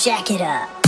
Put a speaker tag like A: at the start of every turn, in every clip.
A: Jack it up.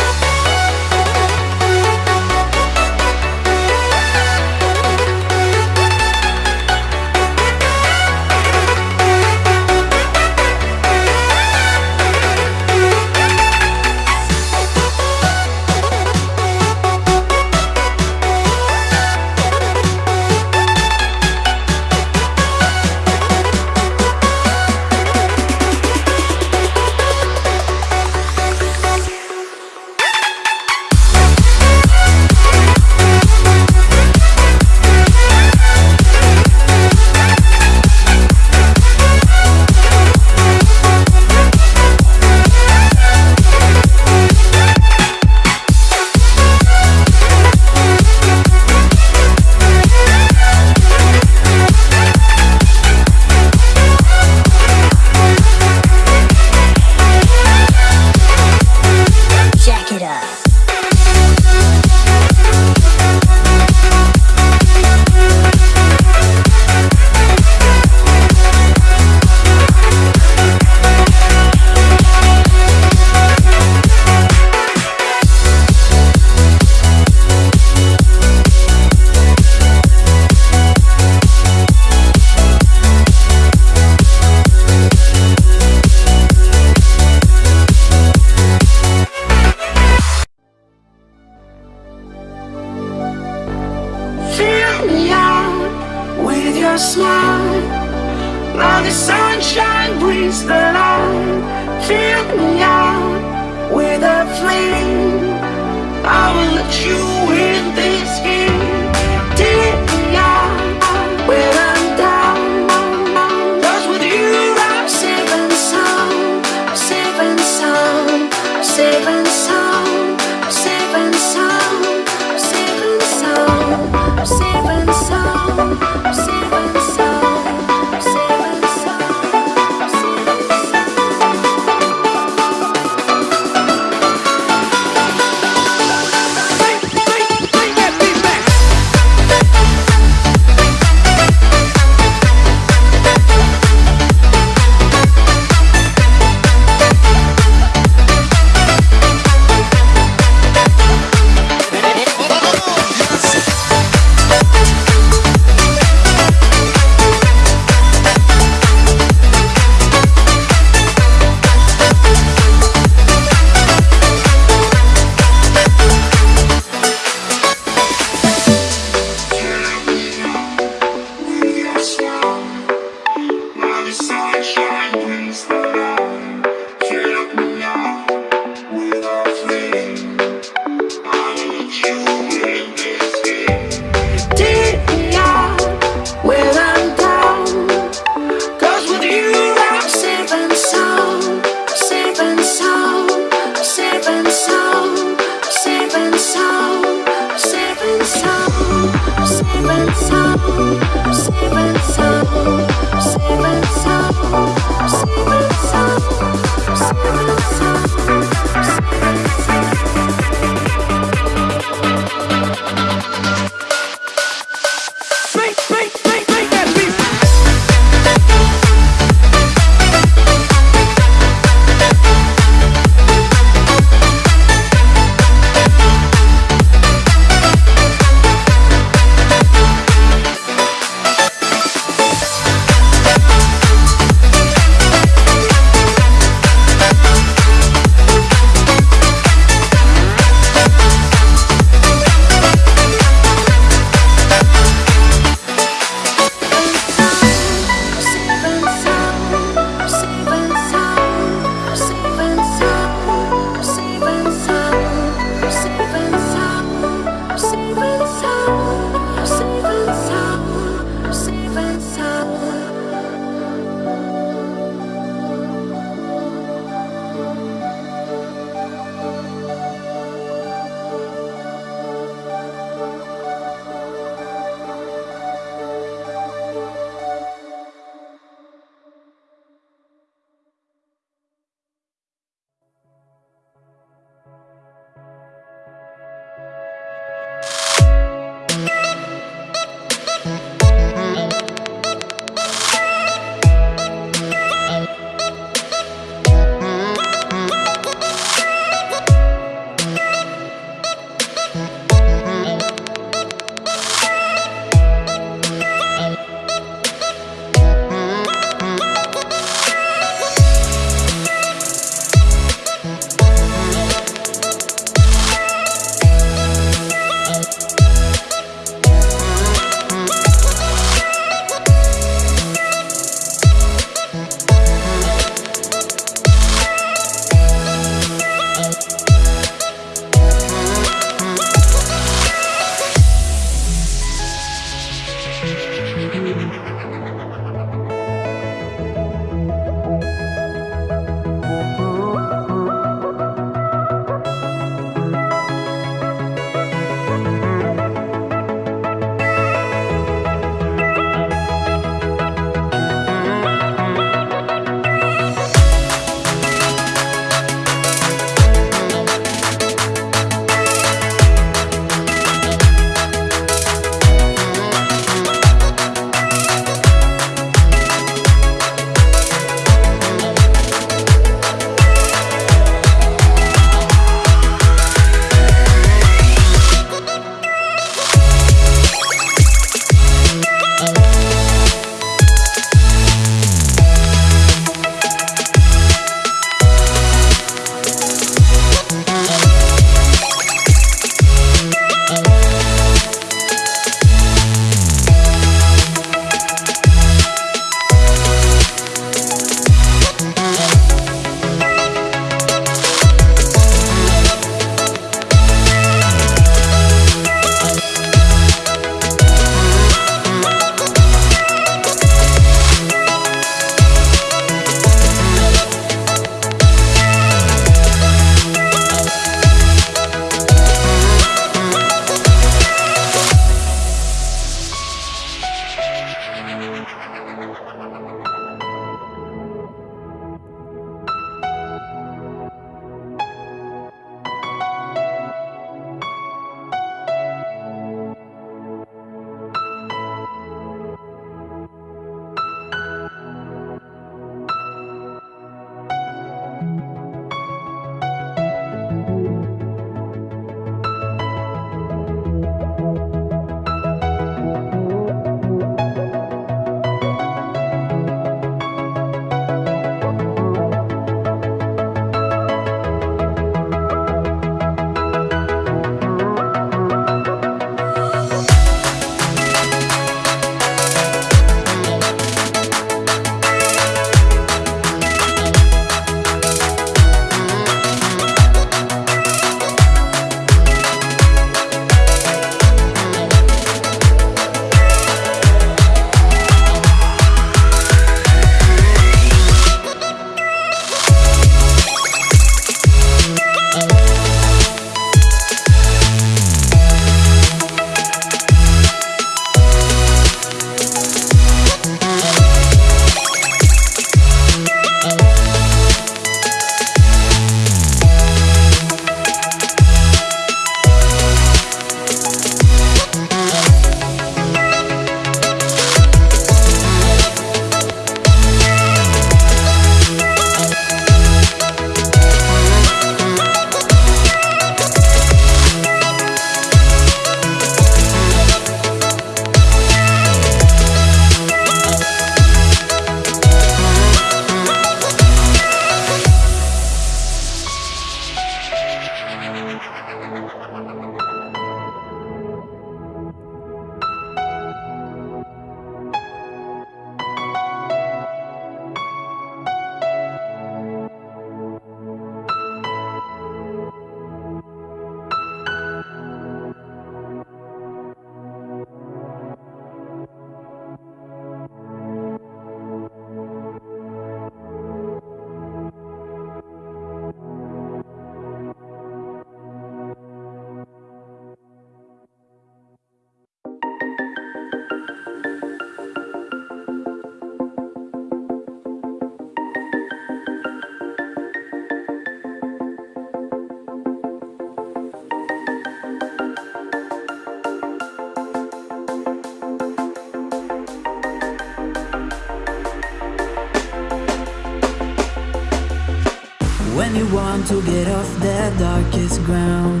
B: Want to get off the darkest ground.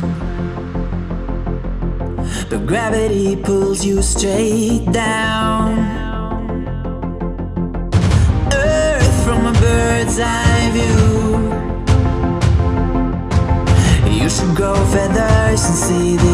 B: But gravity pulls you straight down. Earth from a bird's eye view. You should grow feathers and see this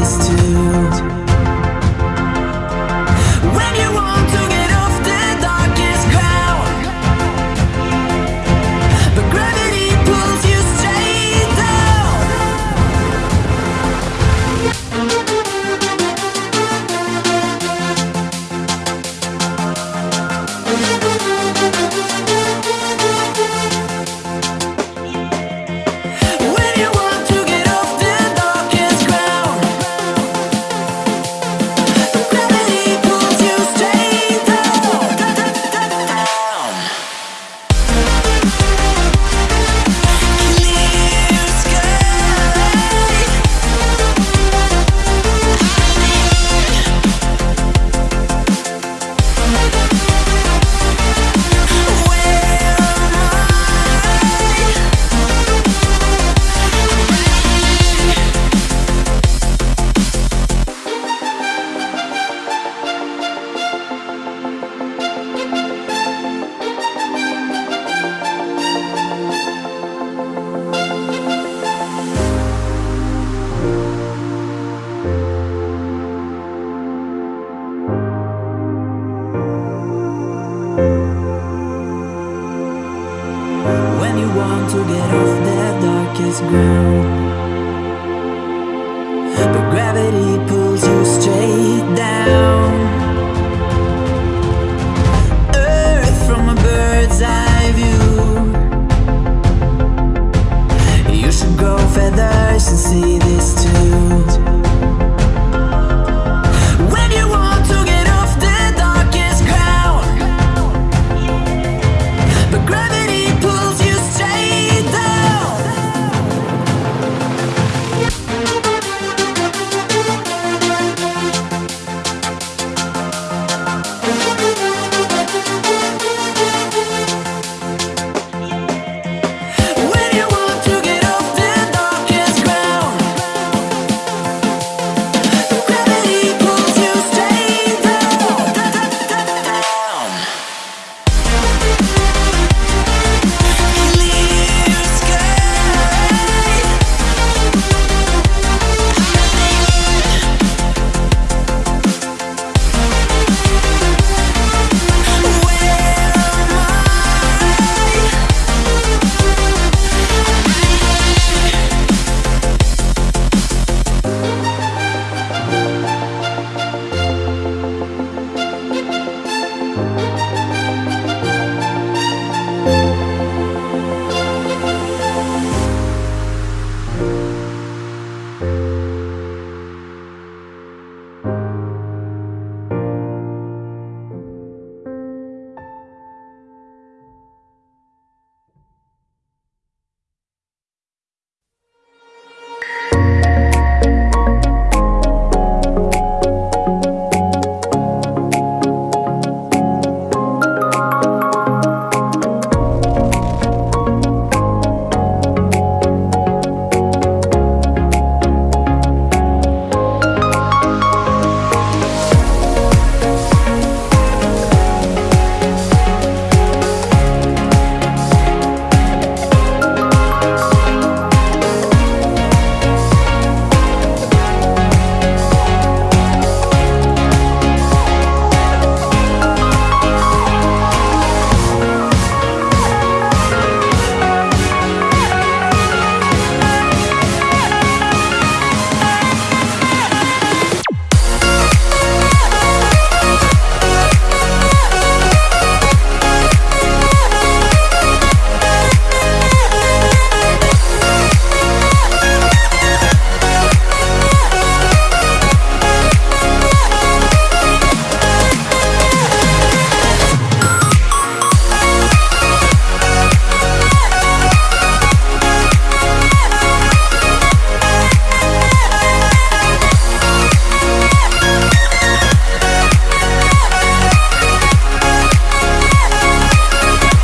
B: the darkest